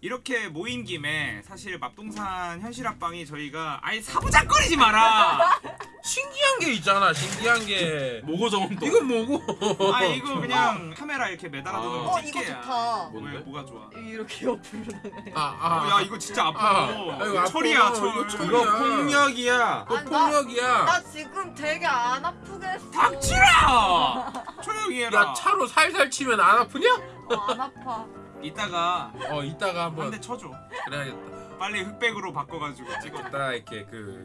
이렇게 모인 김에 사실 맙동산 현실 합방이 저희가 아예 사부작거리지 마라. 신기한 게 있잖아 신기한 게 뭐고 저건 또 이건 뭐고 아 이거 그냥 카메라 이렇게 매달아 두는 아. 거어 이거. 좋다. 뭔데? 왜 뭐가 좋아? 이렇게 옆으로 나가요. 아 아 어, 야 이거 진짜 아파. 아, 이거 아파. 철이야 철. 이거 철이야. 이거 폭력이야 또 아니, 나- 폭력이야 나 지금 되게 안 아프겠어. 닥치라. 조용히 해라. 야 차로 살살 치면 안 아프냐? 어, 안 아파. 이따가 어 이따가 한 한번 대 쳐줘. 그래야겠다 빨리 흑백으로 바꿔가지고 찍어. 이따 이렇게 그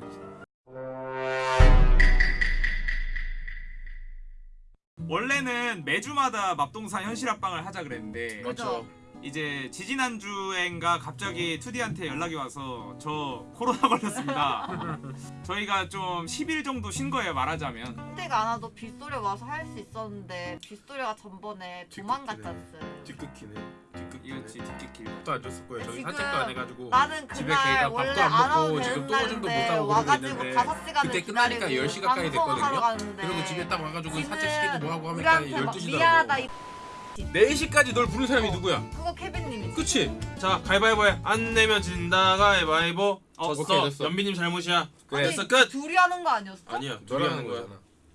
원래는 매주마다 맙동산 현실 합방을 하자 그랬는데 그죠? 이제 지지난주엔가 갑자기 투디한테 연락이 와서 저 코로나 걸렸습니다. 저희가 좀 10일 정도 쉰 거예요 말하자면. 그때가 안 와도 빗소리 와서 할 수 있었는데 빗소리가 전번에 도망갔잖아요. 뒤끝기네 뒤끝 이거지 뒷길. 밥도 안 줬을 거예요 저희 지금 산책도 안 해가지고 나는 집에 그날 걔가 원래 밥도 안 안 먹고 와도 지금 되는 또 오줌도 못 싸고 그러고 와가지고 있는데 5시간을 그때 끝나니까 기다리고 10시 가까이 방송하러 됐거든요 가는데 그리고 집에 딱 와가지고 산책시키고 뭐하고 하니까 우리한테 막 12시더라고 미안하다 이 4시까지 널 부른 사람이 어. 누구야? 그거 케빈님이 그치? 자 가위바위보 해 안 내면 진다 가위바위보 어, 졌어 오케이, 됐어. 연비님 잘못이야 그래. 됐어 끝 둘이 하는 거 아니었어? 아니야 둘이 하는 거야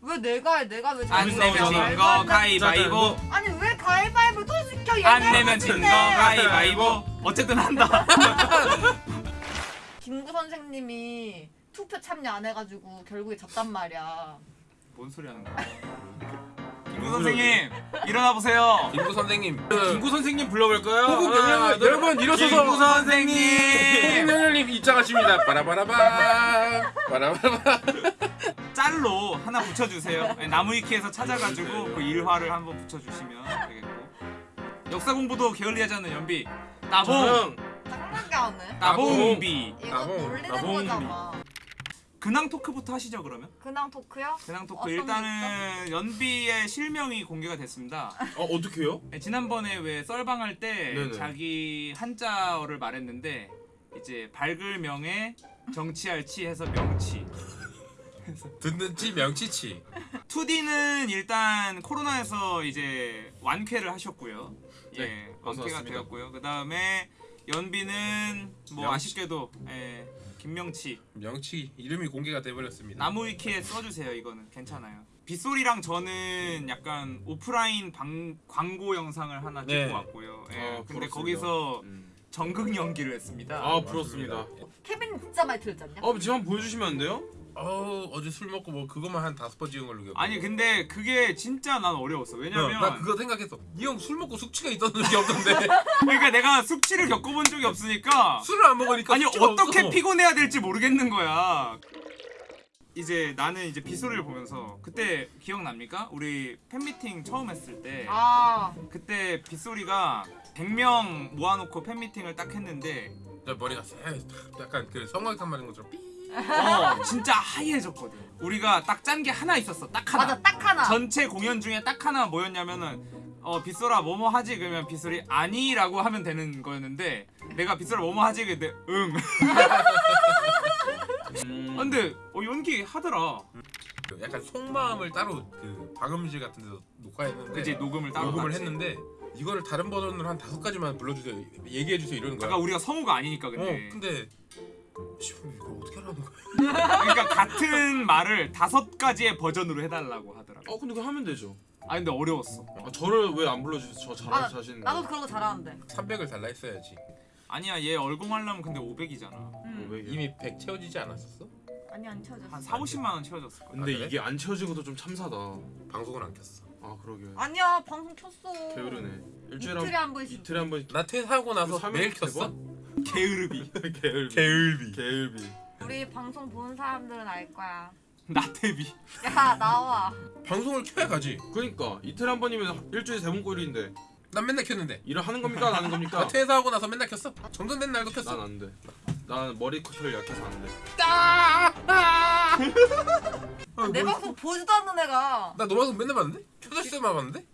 왜 내가 해 내가 왜안 잘못 내면 해? 진 말도 거안 돼. 가위바위보. 아니 왜 가위바위보 또 시켜 안 내면 진거 싶은데. 가위바위보. 어쨌든 한다. 김구 선생님이 투표 참여 안 해가지고 결국에 졌단 말이야 뭔 소리 하는 거야? 김구 선생님 일어나 보세요. 김구 선생님 김구 선생님 불러볼까요? 호국 둘, 여러분 일어서서 김구 선생님. 김영렬님 입장하십니다 빠라바라바 빠라바라바 짤로 하나 붙여주세요. 네, 나무위키에서 찾아가지고 그 일화를 한번 붙여주시면 되겠고. 역사 공부도 게을리하지 않는 연비. 나봉, 하네 나봉비. 나봉, 놀리는 나봉. 거잖아 근황 토크부터 하시죠 그러면. 근황 토크요? 근황 토크 어떤 일단은 연비의 실명이 공개가 됐습니다. 어 어떻게요? 네, 지난번에 왜 썰방할 때 네네. 자기 한자어를 말했는데 이제 밝을 명에 정치할 치 해서 명치. 듣는 치 명치치 2D는 일단 코로나에서 이제 완쾌를 하셨고요. 예, 네, 어서 완쾌가 왔습니다. 되었고요. 그 다음에 연비는 뭐 명치. 아쉽게도 예, 김명치 명치 이름이 공개가 돼버렸습니다 나무위키에 써주세요. 이거는 괜찮아요. 빗소리랑 저는 약간 오프라인 방, 광고 영상을 하나 찍고 네. 왔고요. 예, 아, 근데 부럽습니다. 거기서 음. 전극 연기를 했습니다. 아 부럽습니다 케빈 진짜 많이 않냐? 어 지금 한번 보여주시면 안 돼요? 어 어제 술 먹고 뭐 그것만 한 다섯 번 찍은 걸로 기억해 아니 근데 그게 진짜 난 어려웠어. 왜냐면 나 그거 생각했어 이 형 술 먹고 숙취가 있던 적이 없던데 그러니까 내가 숙취를 겪어본 적이 없으니까 술을 안 먹으니까 아니 숙취가 어떻게 없어. 피곤해야 될지 모르겠는 거야. 이제 나는 이제 빗소리를 보면서 그때 기억납니까? 우리 팬미팅 처음 했을 때 아 그때 빗소리가 100명 모아놓고 팬미팅을 딱 했는데 내 머리가 쎄 약간 그 성광탄 맞은 것처럼 삐 어 진짜 하얘졌거든. 우리가 딱 짠 게 하나 있었어. 딱 하나. 맞아 딱 하나 전체 공연 중에 딱 하나 뭐였냐면은 어 빗소라 뭐뭐 하지 그러면 빗소리 아니라고 하면 되는 거였는데 내가 빗소라 뭐뭐 하지 근데 응. 음. 아, 근데 어 연기 하더라. 그 약간 속마음을 따로 그 방음실 같은 데서 녹화했는데 그지 녹음을 따로 녹음을. 했는데 이거를 다른 버전으로 한 다섯 가지만 불러주세요 얘기해 주세요 이러는 거야 아까 우리가 성우가 아니니까 근데. 어 근데 씨, 이거 어떻게 하라는 거야 그러니까 같은 말을 다섯 가지의 버전으로 해달라고 하더라고. 어 근데 그거 하면 되죠 아 근데 어려웠어. 아, 저를 왜 안 불러주세요? 저 잘할 아, 자신 나도 그런 거 잘하는데 300을 달라 했어야지 아니야 얘 얼공 하려면 근데 500이잖아. 음. 왜 이미 100 채워지지 않았었어? 아니 안 채워졌어 한 4, 50만 원 채워졌을 거야. 근데 아, 그래? 이게 안 채워진 것도 좀 참사다 방송을 안 켰어 아 그러게 아니야 방송 켰어 게으르네 일주일에 한 번씩 이틀에 한 번씩 나 퇴사하고 나서 매일 세 켰어? 게으르비. 게을비 게을비 게을비 우리 방송 보는 사람들은 알 거야 나태비. 야 나와 방송을 켜야 가지 그러니까 이틀에 한 번이면 일주일에 세번 꼴인데 난 맨날 켰는데 일을 하는 겁니까 안 하는 겁니까? 나 퇴사하고 나서 맨날 켰어 정전된 날도 켰어 난 안 돼. 난 머리 커트를 약해서 안 돼. 아, 내 뭐- 방송 보지도 않는 애가 나 너 방송 맨날 봤는데? 켜졌을 때만 봤는데?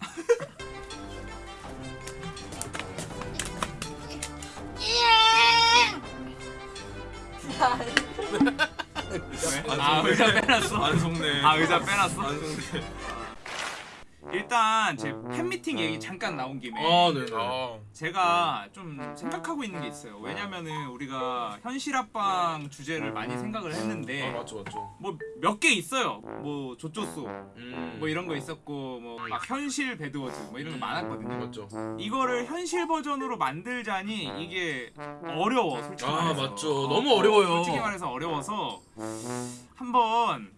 아 의자 빼놨어. 안 속네. 아 의자 빼놨어. 안 속네. 일단 제 팬미팅 얘기 잠깐 나온 김에 아 네. 어. 제가 좀 생각하고 있는 게 있어요. 왜냐면은 우리가 현실 합방 주제를 많이 생각을 아 했는데 맞죠 맞죠. 뭐 몇 개 있어요. 뭐 조조소 음. 뭐 이런 거 있었고 뭐 막 현실 배드워즈 뭐 이런 거 많았거든요. 맞죠. 이거를 현실 버전으로 만들자니 이게 어려워 솔직히 아, 말해서. 맞죠. 너무 어려워요. 솔직히 말해서 어려워서 한번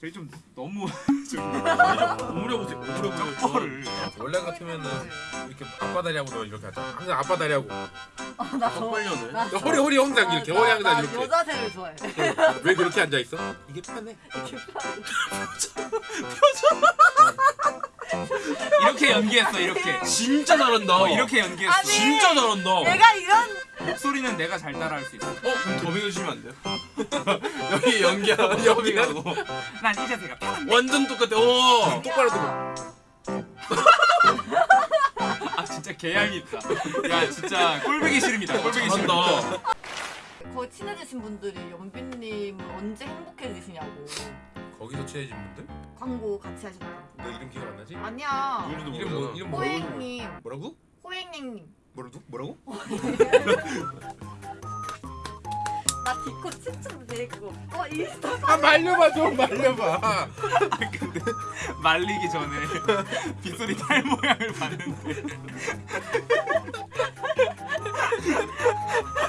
저희 좀 너무 좀 오므려보세요. 오므려보세요. 쩍벌을 원래 같으면은 이렇게 아빠 다리하고 너 이렇게 하자. 항상 아빠 다리하고. 어, 나 저- 허리 허리 항상 이렇게 허리 항상 나 이렇게. 여자세를 좋아해. 왜 그렇게 앉아 있어? 이게 편해. 이렇게 연기했어 이렇게 진짜 잘한다. 어, 이렇게 연기했어 아니, 진짜 잘한다. 내가 이런 목소리는 내가 잘 따라할 수 있어 어 그럼 더빙 해주시면 안 돼요? 여기 연기하고 더빙하고 난이 자세가 편한데 완전 똑같아. 오. 똑바로 들어. 아 진짜 개양이 있다 야 진짜 꼴보기 싫습니다 꼴보기 싫습니다 잘한다. 거의 친해지신 분들이 연빈님 언제 행복해지시냐고 거기서 친해진 분들? 광고 같이 하셨던 너 이름 기억 안 나지? 아니야 누군지도 이름 뭐. 이름 뭐 호행님 뭐라고? 호행님 뭐라고? 뭐라고? 나 디코 춤추는 데 그거. 어 인스타 아 말려봐 좀 말려봐. 아 근데 말리기 전에 빗소리 탈 모양을 봤는데.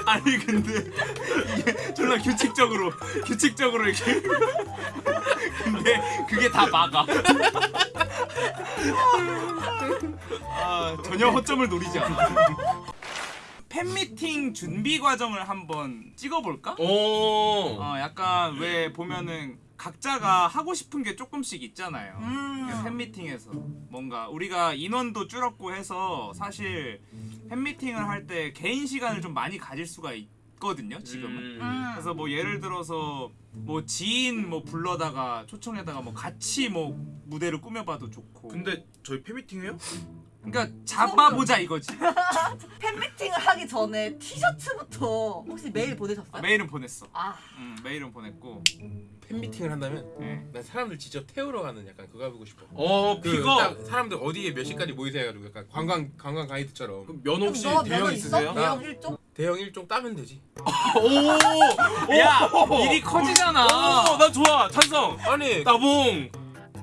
아니 근데 이게 졸라 규칙적으로 규칙적으로 이렇게. 근데 그게 다 막아. 아 전혀 허점을 노리지 않아 팬미팅 준비 과정을 한번 찍어볼까? 오. 어 약간 왜 보면은 각자가 하고 싶은 게 조금씩 있잖아요. 음. 팬미팅에서 뭔가 우리가 인원도 줄었고 해서 사실 팬미팅을 할 때 개인 시간을 좀 많이 가질 수가 있거든요. 지금은. 음. 그래서 뭐 예를 들어서 뭐 지인 뭐 불러다가 초청에다가 뭐 같이 뭐 무대를 꾸며봐도 좋고. 근데 저희 팬미팅 해요? 그러니까 잡아보자 이거지. 팬미팅을 하기 전에 티셔츠부터 혹시 메일 보내셨어요? 메일은 보냈어. 아 응, 메일은 보냈고. 팬미팅을 한다면 네. 난 사람들 직접 태우러 가는 약간 그거 해보고 싶어. 어 그 그거 딱 사람들 어디에 몇 시까지 모이세요 해가지고 약간 관광 관광 가이드처럼 그면 혹시 너 대형 있으세요? 있어? 대형 1종? 대형 일종 따면 되지. 오. 야 일이 커지잖아. 오, 나 좋아. 찬성. 아니 따봉.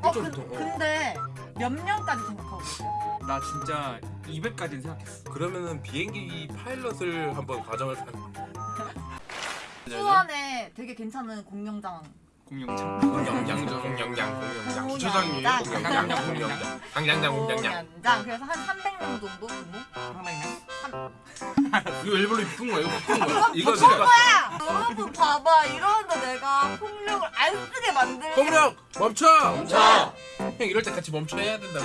어좀 그. 근데 몇 명까지 생각하고 있어요? 나 진짜 200까지는 생각했어. 그러면은 비행기 파일럿을 한번 과정을 타- 수원에 되게 괜찮은 공룡장 공룡장. 공영장 공영장 공영장 주차장이에요? 공영장 공영장 강장장 공장장 공룡장 그래서 한 300명 정도 규모? 상당히. 이거 일부러 이쁜 거야. 이거 바꾼 거야. 이거 바꾼 거야! 여러분 봐봐 이러는데 내가 폭력을 안 쓰게 만들 공룡 멈춰 멈춰. 형 이럴 때 같이 멈춰 해야 된다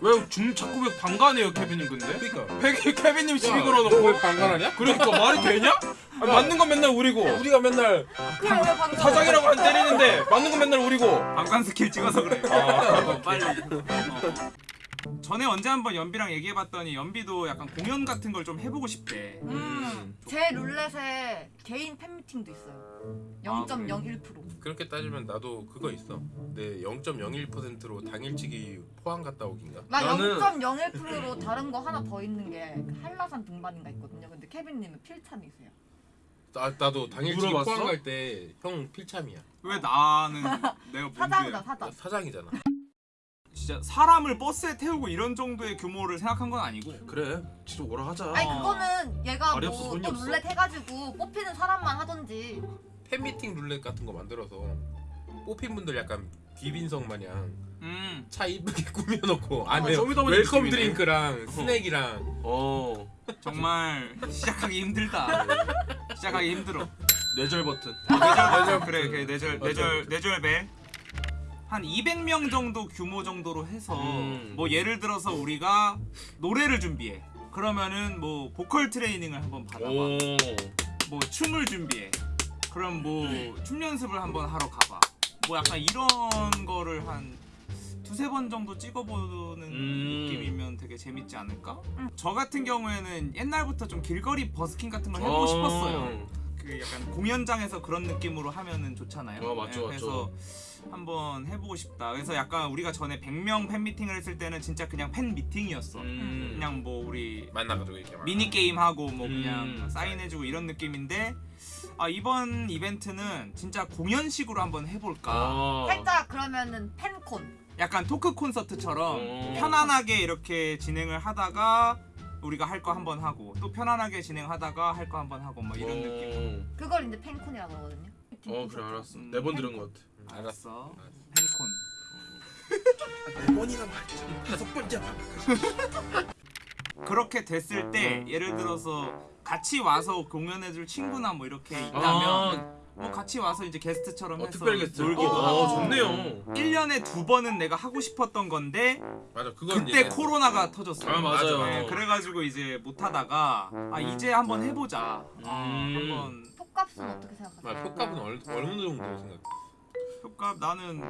왜줌 자꾸 왜 방관해요 케빈님 근데? 그러니까 페기 케빈님 시비 너왜 걸어놓고 방관하냐? 그러니까 말이 되냐? 아니, 맞는 건 맨날 우리고 우리가 맨날 왜 방금 사장이라고 안 때리는데 맞는 건 맨날 우리고 방관 스킬 찍어서 그래. 아. 어, 빨리. 어. 전에 언제 한번 연비랑 얘기해봤더니 연비도 약간 공연 같은 걸 좀 해보고 싶대. 음, 제 룰렛에 개인 팬미팅도 있어요. 아, 0.01% 그렇게 따지면 나도 그거 있어. 내 0.01%로 당일치기 포항 갔다 오긴가? 나 나는- 0.01%로 다른 거 하나 더 있는 게그 한라산 등반인가 있거든요. 근데 케빈님은 필참이세요. 나, 나도 당일치기 물어봤어? 포항 갈 때 형 필참이야. 왜 나는 내가 사장이다? 사장. 나 사장이잖아 진짜 사람을 버스에 태우고 이런 정도의 규모를 생각한 건 아니고. 그래 진짜 오라 하자 아니 그거는 얘가 다리 없어, 뭐 손이 또 없어. 룰렛 해가지고 뽑히는 사람만 하던지 팬미팅 룰렛 같은 거 만들어서 뽑힌 분들 약간 귀빈석 마냥 음. 차 이쁘게 꾸며놓고 안에 쇼미더머니 welcome 느낌이네. 드링크랑 스낵이랑 어 정말 시작하기 힘들다. 시작하기 힘들어. 뇌절 버튼 뇌절 그래 그래 뇌절 맞아. 뇌절 뇌절 배 한 200명 정도 규모 정도로 해서 음. 뭐 예를 들어서 우리가 노래를 준비해 그러면은 뭐 보컬 트레이닝을 한번 받아봐 오 뭐 춤을 준비해 그럼 뭐 춤 연습을 한번 하러 가봐 뭐 약간 이런 거를 한 두세 번 정도 찍어보는 음. 느낌이면 되게 재밌지 않을까? 음. 저 같은 경우에는 옛날부터 좀 길거리 버스킹 같은 걸 해보고 싶었어요 그 약간 공연장에서 그런 느낌으로 하면은 좋잖아요. 어, 맞죠, 네, 그래서 맞죠. 한번 해보고 싶다. 그래서 약간 우리가 전에 100명 팬 미팅을 했을 때는 진짜 그냥 팬 미팅이었어. 음. 그냥 뭐 우리 만나가지고 이렇게 막. 미니 게임 하고 뭐 음. 그냥 사인해주고 이런 느낌인데 아 이번 이벤트는 진짜 공연식으로 한번 해볼까. 아. 살짝 그러면은 팬콘. 약간 토크 콘서트처럼 어. 편안하게 이렇게 진행을 하다가 우리가 할 거 한번 하고 또 편안하게 진행하다가 할 거 한번 하고 뭐 이런 느낌. 그걸 이제 팬콘이라고 하거든요. 어 그래 알았어. 음. 네번 들은 것 같아. 음, 알았어. 팬콘. 네 번이나 말했잖아. 다섯 번째. 그렇게 됐을 때 예를 들어서 같이 와서 공연해줄 친구나 뭐 이렇게 있다면 아, 뭐 같이 와서 이제 게스트처럼 어, 해서 특별 게스트. 놀기도 어, 하고 어, 좋네요. 1년에 두 번은 내가 하고 싶었던 건데 맞아 그건 그때 얘기했어. 코로나가 터졌어요. 아 맞아요. 맞아, 네, 그래가지고 이제 못 하다가 아 이제 한번 해보자. 아, 음. 한번 톡값은 어떻게 생각하세요? 막 효과는 얼, 어느 정도 생각? 효과 나는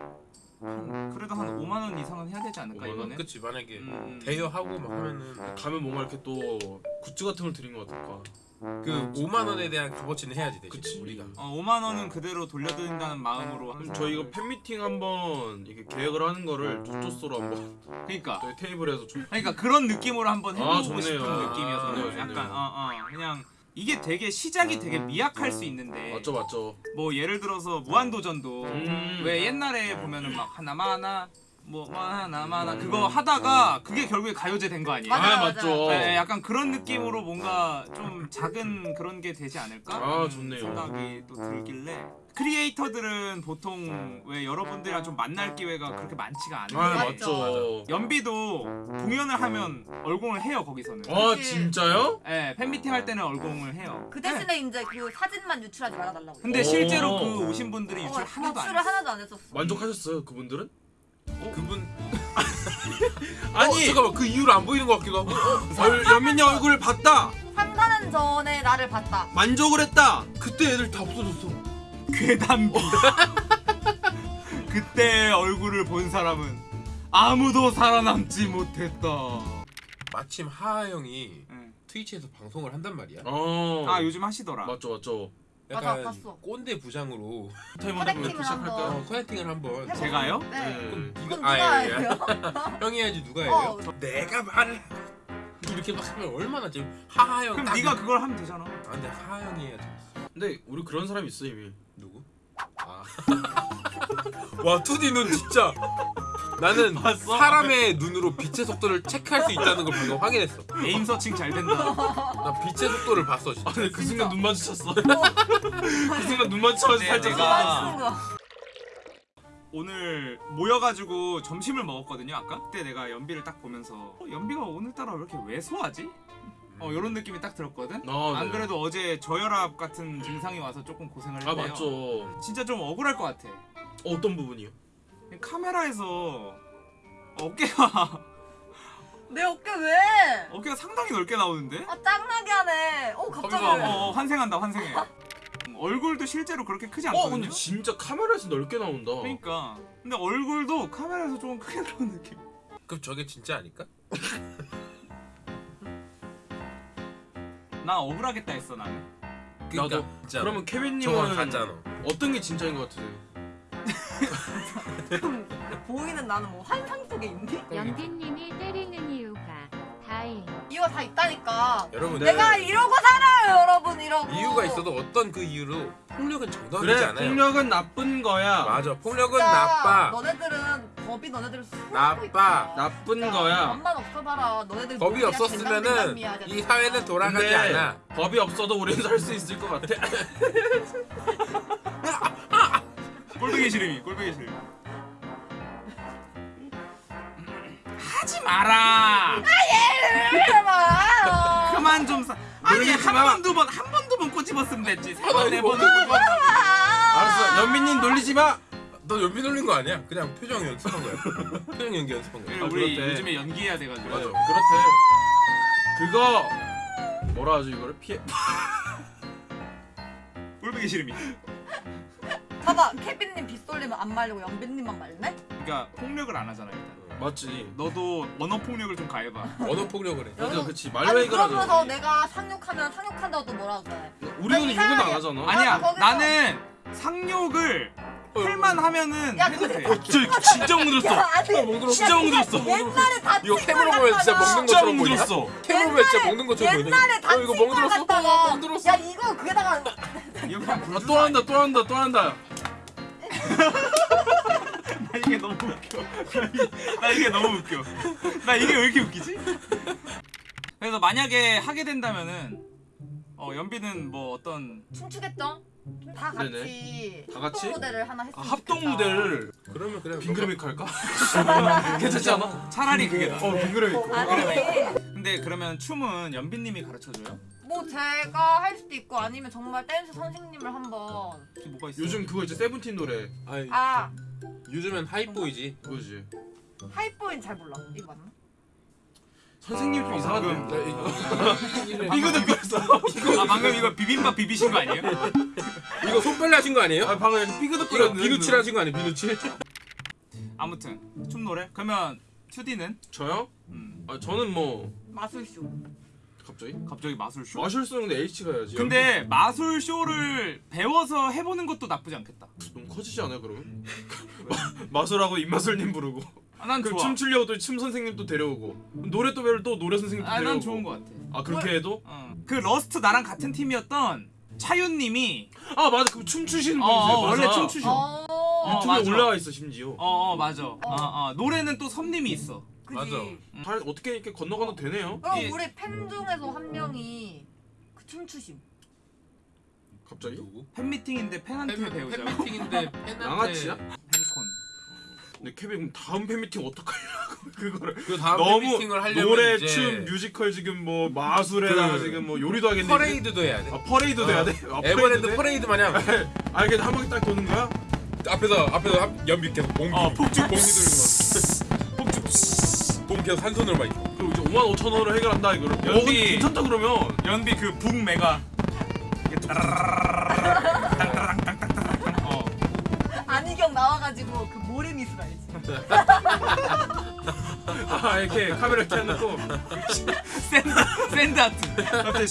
한, 그래도 한 5만 원 이상은 해야 되지 않을까 5만 원? 이번에. 그치 만약에 음. 대여하고 막 하면은 가면 뭔가 이렇게 또 굿즈 같은 걸 드린 것 같을까. 그 5만 원에 대한 값어치는 해야지 대신 그치. 우리가. 어, 5만 원은 그대로 돌려드린다는 마음으로. 그럼 저희 이거 팬미팅 한번 이렇게 계획을 하는 거를 조조소로 한번 그러니까. 저희 테이블에서 좀 그러니까 그런 느낌으로 한번 해보고 아, 좋네요. 싶은 아, 느낌이어서 좋네요, 좋네요. 약간 어, 어, 그냥 이게 되게 시작이 되게 미약할 수 있는데 맞죠 맞죠. 뭐 예를 들어서 무한도전도 음. 왜 옛날에 보면은 막 하나마 하나 뭐 하나마 하나 그거 하다가 그게 결국에 가요제 된 거 아니에요? 맞아요, 아. 맞죠. 네, 약간 그런 느낌으로 뭔가 좀 작은 그런 게 되지 않을까? 아, 좋네요. 생각이 또 들길래 크리에이터들은 보통 왜 여러분들이랑 좀 만날 기회가 그렇게 많지가 않은데 아 맞죠. 연비도 공연을 하면 얼공을 해요 거기서는. 아 그치. 진짜요? 네, 팬미팅 할 때는 얼공을 해요. 그 네. 대신에 이제 그 사진만 유출하지 말아달라고. 근데 오. 실제로 그 오신 분들이 유출 어, 하나도 안 유출을 했어. 하나도 안 했었어. 만족하셨어요 그분들은? 그분 아니 어, 잠깐만 그 이유로 안 보이는 것 같기도 하고. 어, 얼, 연민이 얼굴을 봤다. 3년 전에 나를 봤다. 만족을 했다. 그때 애들 다 없어졌어. 괴담비. 그때 얼굴을 본 사람은 아무도 살아남지 못했다. 마침 하하 형이 네. 트위치에서 방송을 한단 말이야. 어. 아 요즘 하시더라. 맞죠 맞죠. 맞아, 약간 봤어. 꼰대 부장으로 커넥팅을? 한번. 어, 커넥팅을 한번. 해볼까? 제가요? 네. 그럼 네가 누가 아, 예, 예. 형이 해야지 누가 해요? 어. 내가 말을 이렇게 막 하면 얼마나 지금 하하 형. 그럼 딱 네가 그걸 하면 되잖아. 아, 근데 하하 형이 해야지. 근데 우리 그런 사람 있어 이미. 아. 와 투디 눈 진짜. 나는 봤어? 사람의 눈으로 빛의 속도를 체크할 수 있다는 걸 방금 확인했어. 에임 서칭 잘 된다. 나 빛의 속도를 봤어 진짜. 아 근데 그 순간 눈 마주쳤어. 어, 그 순간 눈 마주쳐서 네, 살짝. 친구가. 오늘 모여가지고 점심을 먹었거든요. 아까 그때 내가 연비를 딱 보면서 어, 연비가 오늘따라 왜 이렇게 왜소하지? 어 이런 느낌이 딱 들었거든. 아, 안 네. 그래도 어제 저혈압 같은 증상이 와서 조금 고생을 아 했는데요. 맞죠. 진짜 좀 억울할 것 같아. 어떤 부분이요? 카메라에서 어깨가 내 어깨 왜? 어깨가 상당히 넓게 나오는데? 아 짱나게 하네. 어 갑자기. 어, 어, 환생한다 환생해. 음, 얼굴도 실제로 그렇게 크지 어 않거든요. 근데 진짜 카메라에서 넓게 나온다. 그러니까 근데 얼굴도 카메라에서 조금 크게 나오는 느낌. 그럼 저게 진짜 아닐까? 나 억울하겠다 했어 나는. 그러니까 나도. 진짜. 그러면 케빈님은 가짜너. 어떤 게 진짜인 것 같으세요? 보이는 나는 뭐 환상 속에 있니? 연빈님이 때리는 이유가 다행. 이유가 다 있다니까. 여러분 내가 이러고 살아요, 여러분 이러고. 이유가 있어도 어떤 그 이유로 폭력은 정당하지 그래 않아요. 폭력은 나쁜 거야. 맞아. 폭력은 진짜 나빠. 너네들은 법이 너네들을 나빠. 있다. 나쁜 진짜 거야. 맘만 없어봐라. 너네들 법이 없었으면은 이. 사회는 돌아가지 근데 않아. 법이 없어도 우리는 살 수 있을 것 같아. 꼴보기 싫음이 꼴보기 싫음. 하지 마라. 해봐. 그만 좀 사. 아니 한 마. 번두 번 한 번 두 번 꼬집었으면 됐지. 세번네 번. 알았어 연민님 놀리지 마. 너 연비 놀린 거 아니야? 그냥 표정 연습한 거야. 표정 연기 연습한 거야. 아, 우리 그렇대. 요즘에 연기해야 돼가지고. 맞아 그렇대. 그거 뭐라 하죠 이거를 피해. 꼴보기 싫음이. 봐봐, 케빈님 빗솔리면 안 말리고 연빈님만 말네? 그러니까 폭력을 안 하잖아 일단. 맞지. 너도 언어 폭력을 좀 가해봐. 언어 폭력을 해. 맞아, 그렇지. 말로이가 하잖아. 그러면서 내가 상륙하면 상륙한다고 또 뭐라 그래 우리는 욕은 안 하잖아. 아니야. 거기서- 나는 상욕을 어. 할만 하면은 해도 돼. 어, 진짜 흔들었어. 진짜 엉들었어. 옛날에 다 이거 친구랑 보면 진짜 먹는 것처럼 보이냐? 못들었어. 캡으로 진짜 먹는 것처럼 보이네. 옛날에 다 이거 먹들었어. 흔들었어. 야 이거 그게다가 아, 또 한다, 또 한다, 또 한다. 이게 너무 웃겨 나 이게 너무 웃겨 나 이게 왜 이렇게 웃기지? 그래서 만약에 하게 된다면은 어 연비는 뭐 어떤 춤추겠죠? 다 같이 네네. 다 같이 무대를 하나 했으면 아, 합동 좋겠다. 무대를 그러면 그냥 빙그레미크 할까? 괜찮지 않아? 차라리 그게 나어 빙그레미크 어, 아, 근데 그러면 춤은 연비님이 가르쳐줘요? 뭐 제가 할 수도 있고 아니면 정말 댄스 선생님을 한번 뭐가 있어? 요즘 그거 이제 세븐틴 노래 아이. 아 요즘엔 네, Hype Boy지 그거지 하이보인 잘 몰라 이거는 선생님 좀 아, 이상한데 이거도 네, 그랬어 이거 아, 방금 이거 비빔밥 비비신 거 아니에요? 이거 손빨래 하신 거 아니에요? 아, 방금 삐그덕 이거 비누칠 하신 거 아니에요? 비누칠? 아무튼 춤 노래 그러면 튜디는 저요? 음. 아 저는 뭐 마술쇼 갑자기? 갑자기 마술쇼? 마술쇼는 H 가야지. 근데 마술쇼를 배워서 해보는 것도 나쁘지 않겠다. 너무 커지지 않아 그러면? 마술하고 입마술님 부르고. 아, 난 좋아. 춤추려고 또 춤 선생님 또 데려오고 노래 또 배울 또 노래 선생님 또 아, 데려오고. 난 좋은 것 같아. 아 그렇게 해도? 어. 그 러스트 나랑 같은 팀이었던 차윤님이 아 맞아 그 춤추시는 분이세요. 어, 어 원래 춤추셔. 어. 유튜브에 어, 맞아. 올라와 있어 심지어. 어, 어 맞아. 어. 어, 어. 노래는 또 섬님이 있어. 그지? 맞아. 음. 잘 어떻게 이렇게 건너가도 되네요. 그럼 예. 우리 팬 중에서 한 명이 그 춤추심. 갑자기? 누구? 팬미팅인데 팬한테 배우자. 팬미팅인데 팬한테. 양아치야? 팬콘. 근데 케빈 그럼 다음 팬미팅 어떡하려고 그거를 그 다음 너무 노래, 이제... 춤, 뮤지컬 지금 뭐 마술에다가 그... 지금 뭐 요리도 하겠네 퍼레이드도 해야 돼 아, 퍼레이드도 어. 해야 돼? 아, 에버랜드 퍼레이드 마냥 아 이게 한 바퀴 딱 도는 거야? 앞에서 앞에서 연비 계속 몽기 아, 폭죽 몽기 돌고 돈 계속 한 손으로만 있어. 그리고 이제 5만 5천 원으로 해결한다 이거. 연비 어, 괜찮다 그러면. 연비 그 북메가. 안희경 나와가지고 그 노래미술 알지? 아 이렇게 카메라 이렇게 안 놓고. 샌드아트. 갑자기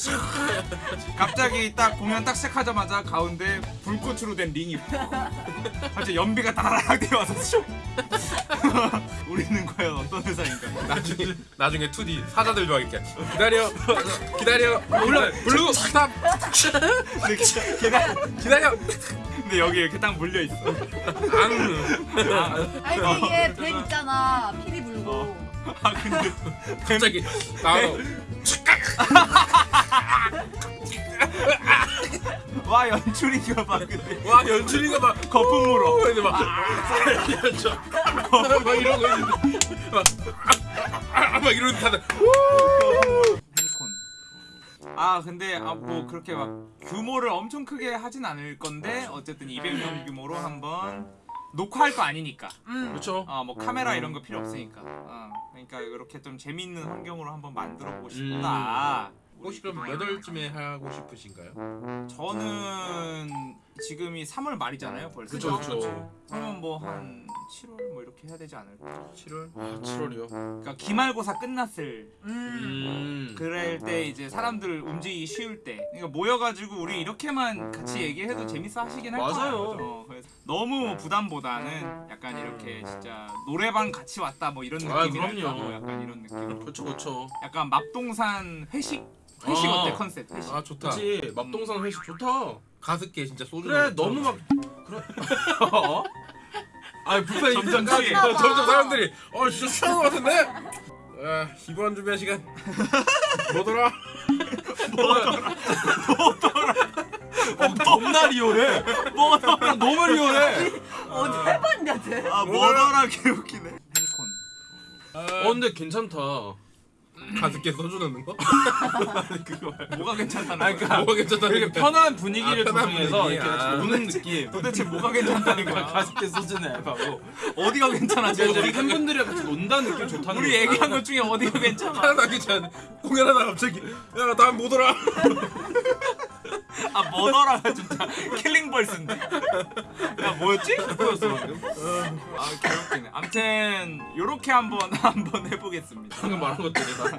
갑자기 딱 공연 딱 시작하자마자 가운데 불꽃으로 된 링이. 갑자기 연비가 다락 뛰어와서 슉. 우리는 과연 어떤 회사인가? 나중에 나중에 2D 사자들 좋아하겠게. 기다려. 기다려. 아, 올라. Blue stop. 네, 기다려. 기다려. 근데 여기 이렇게 딱 물려 있어. 앙 아, 아니 얘뱀 있잖아. 피리 불고. 아 근데 갑자기 나와서 와 연출이가 막 근데. 와 연출이가 막 거품 물어. 근데 막 연출 막 이런 거 있는데. 막, 아, 막 이런 다들. 아 근데 아, 뭐 그렇게 막 규모를 엄청 크게 하진 않을 건데 어쨌든 200명 규모로 한번 녹화할 거 아니니까. 그렇죠. 어 뭐 카메라 이런 거 필요 없으니까. 어, 그러니까 이렇게 좀 재밌는 환경으로 한번 만들어 보고 싶다. 혹시 그럼 몇 월쯤에 하고 싶으신가요? 저는 지금이 3월 말이잖아요 벌써. 그쵸 그쵸. 그러면 뭐 한 7월 뭐 이렇게 해야 되지 않을까? 7월? 아 7월이요. 그러니까 기말고사 끝났을 음 음. 그럴 때 이제 사람들 움직이기 쉬울 때 그러니까 모여가지고 우리 이렇게만 같이 얘기해도 재밌어 하시긴 할 맞아요. 거예요 어, 그래서 너무 부담보다는 약간 이렇게 진짜 노래방 같이 왔다 뭐 이런 아, 느낌이랄까 그럼요. 뭐 약간 이런 느낌 그렇죠 그렇죠. 약간 맙동산 회식 회식 아. 어때 컨셉 회식 아 좋다 그렇지. 맙동산 회식 좋다. 가습기에 진짜 소주 그래 너무 막 그래. 어? 아 불편이 점점. 나 봐. 점점 사람들이 어 진짜 취한 것 같은데? 아 이번 준비한 시간 뭐더라? 어, 겁나 리얼해. 뭐더라 너무 리얼해. 어디 해봤냐 쟤아 뭐더라 개웃기네 팬콘 어 근데 괜찮다. 가습기에 소주 넣는 거? 뭐가 괜찮다는 아, 거야 그러니까 뭐가 괜찮다는 이렇게 거야? 편한 분위기를 아, 편한 조성해서 분위기. 이렇게 같이 아. 노는 느낌. 도대체 뭐가 괜찮다는 거야 가습기 소주는 얇하고 어디가 괜찮아 지금 우리 팬분들이랑 같이 논다는 느낌 좋다는 우리. 얘기한 것 중에 어디가 괜찮아 하나 괜찮아 공연하다 갑자기 야 다음 뭐더라? 아 뭐더라가 진짜 킬링벌스인데 야 뭐였지? 뭐였어? 아 개웃기네 아무튼 요렇게 한번 한번 해보겠습니다 방금 말한 것들이 다.